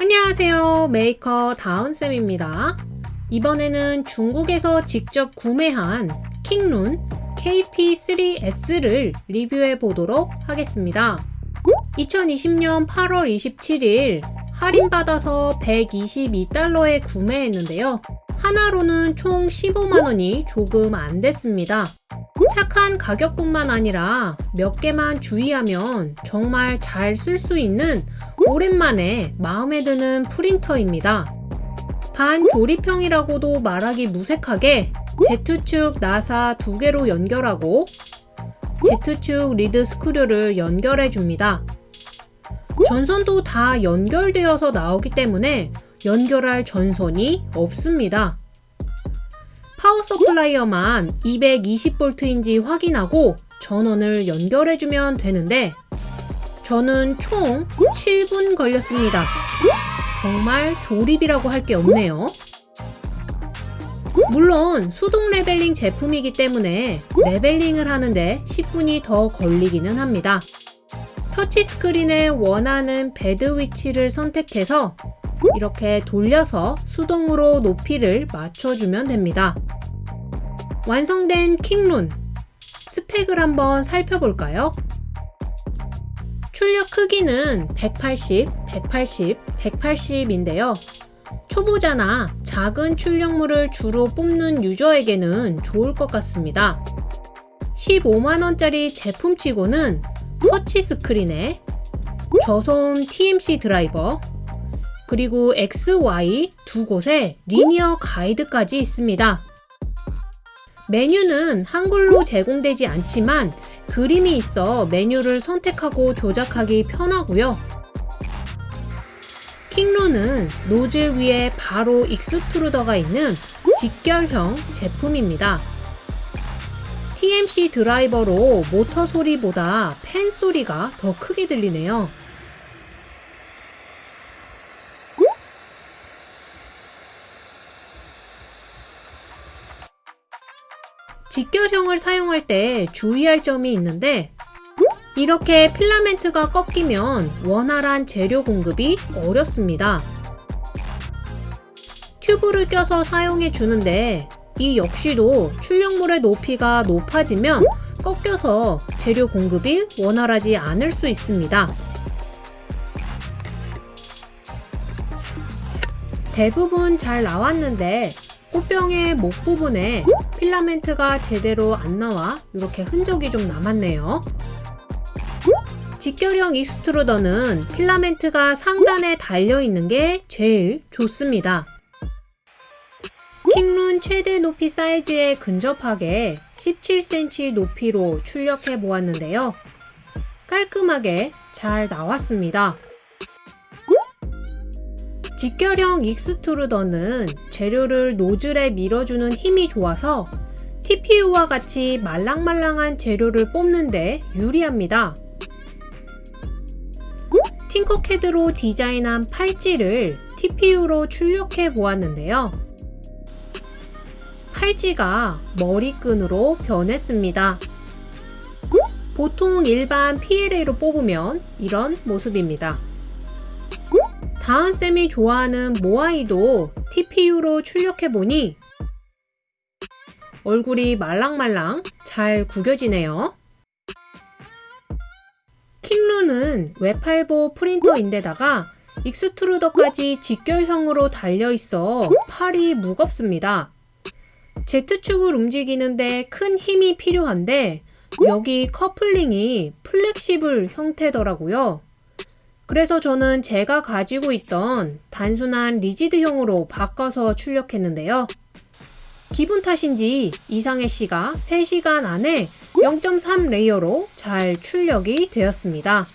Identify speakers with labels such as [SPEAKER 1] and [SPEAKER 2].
[SPEAKER 1] 안녕하세요. 메이커 다은쌤입니다. 이번에는 중국에서 직접 구매한 킹룬 KP3S를 리뷰해 보도록 하겠습니다. 2020년 8월 27일 할인받아서 122달러에 구매했는데요 한화로는 총 15만원이 조금 안 됐습니다 착한 가격뿐만 아니라 몇 개만 주의하면 정말 잘 쓸 수 있는 오랜만에 마음에 드는 프린터입니다. 반 조립형이라고도 말하기 무색하게 Z축 나사 두 개로 연결하고 Z축 lead screw를 연결해 줍니다. 전선도 다 연결되어서 나오기 때문에 연결할 전선이 없습니다. power supply만 220V인지 확인하고 전원을 연결해주면 되는데 저는 총 7분 걸렸습니다. 정말 조립이라고 할 게 없네요. 물론 수동 leveling 제품이기 때문에 leveling을 하는데 10분이 더 걸리기는 합니다. 터치스크린에 원하는 bed 위치를 선택해서 이렇게 돌려서 수동으로 높이를 맞춰주면 됩니다. 완성된 킹룬 스펙을 한번 살펴볼까요? 출력 크기는 180, 180, 180인데요. 초보자나 작은 출력물을 주로 뽑는 유저에게는 좋을 것 같습니다. 15만원짜리 제품치고는 터치 스크린에 저소음 TMC 드라이버 그리고 XY 두 곳에 리니어 가이드까지 있습니다. 메뉴는 한글로 제공되지 않지만 그림이 있어 메뉴를 선택하고 조작하기 편하고요. 킹룬은 노즐 위에 바로 extruder가 있는 직결형 제품입니다. TMC 드라이버로 모터 소리보다 팬 소리가 더 크게 들리네요. 직결형을 사용할 때 주의할 점이 있는데 이렇게 필라멘트가 꺾이면 원활한 재료 공급이 어렵습니다. 튜브를 껴서 사용해 주는데 이 역시도 출력물의 높이가 높아지면 꺾여서 재료 공급이 원활하지 않을 수 있습니다. 대부분 잘 나왔는데 꽃병의 목 부분에 필라멘트가 제대로 안 나와 이렇게 흔적이 좀 남았네요. 직결형 extruder는 필라멘트가 상단에 달려있는 게 제일 좋습니다. 킹룬 최대 높이 사이즈에 근접하게 17cm 높이로 출력해 보았는데요. 깔끔하게 잘 나왔습니다. 직결형 익스트루더는 재료를 노즐에 밀어주는 힘이 좋아서 TPU와 같이 말랑말랑한 재료를 뽑는데 유리합니다. 팅커캐드로 디자인한 팔찌를 TPU로 출력해 보았는데요. 팔찌가 머리끈으로 변했습니다. 보통 일반 PLA로 뽑으면 이런 모습입니다. 다은쌤이 좋아하는 모아이도 TPU로 출력해보니 얼굴이 말랑말랑 잘 구겨지네요. 킹룬은 외팔보 프린터인데다가 extruder까지 직결형으로 달려있어 팔이 무겁습니다. Z축을 움직이는데 큰 힘이 필요한데 여기 커플링이 flexible 형태더라고요. 그래서 저는 제가 가지고 있던 단순한 rigid형으로 바꿔서 출력했는데요. 기분 탓인지 이상해씨가 3시간 안에 0.3 layer로 잘 출력이 되었습니다.